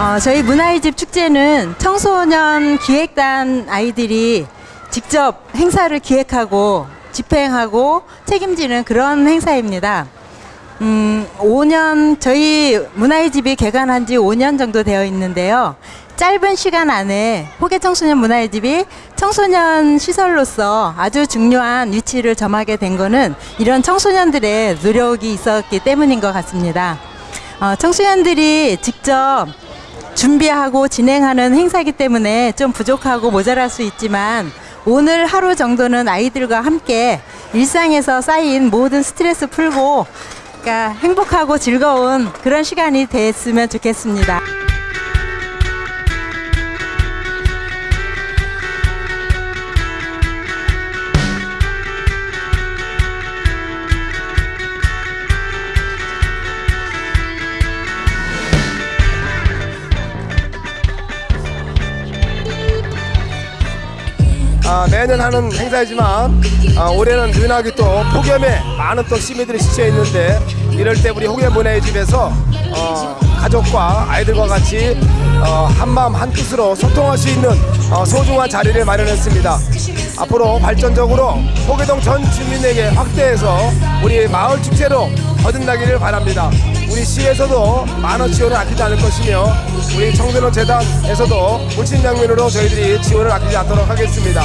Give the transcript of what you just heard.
어, 저희 문화의 집 축제는 청소년 기획단 아이들이 직접 행사를 기획하고 집행하고 책임지는 그런 행사입니다. 음, 5년 저희 문화의 집이 개관한 지 5년 정도 되어 있는데요. 짧은 시간 안에 호계 청소년 문화의 집이 청소년 시설로서 아주 중요한 위치를 점하게 된 거는 이런 청소년들의 노력이 있었기 때문인 것 같습니다. 어, 청소년들이 직접 준비하고 진행하는 행사이기 때문에 좀 부족하고 모자랄 수 있지만 오늘 하루 정도는 아이들과 함께 일상에서 쌓인 모든 스트레스 풀고 그러니까 행복하고 즐거운 그런 시간이 됐으면 좋겠습니다. 아, 매년 하는 행사이지만 아, 올해는 은하기 또 폭염에 많은 또 시민들이 지쳐 있는데 이럴 때 우리 홍해문화의 집에서 어, 가족과 아이들과 같이 어, 한마음 한뜻으로 소통할 수 있는 어, 소중한 자리를 마련했습니다. 앞으로 발전적으로 호계동 전 주민에게 확대해서 우리 마을 축제로 거듭나기를 바랍니다. 우리 시에서도 만원 지원을 아끼지 않을 것이며 우리 청소년 재단에서도 물친장면으로 저희들이 지원을 아끼지 않도록 하겠습니다.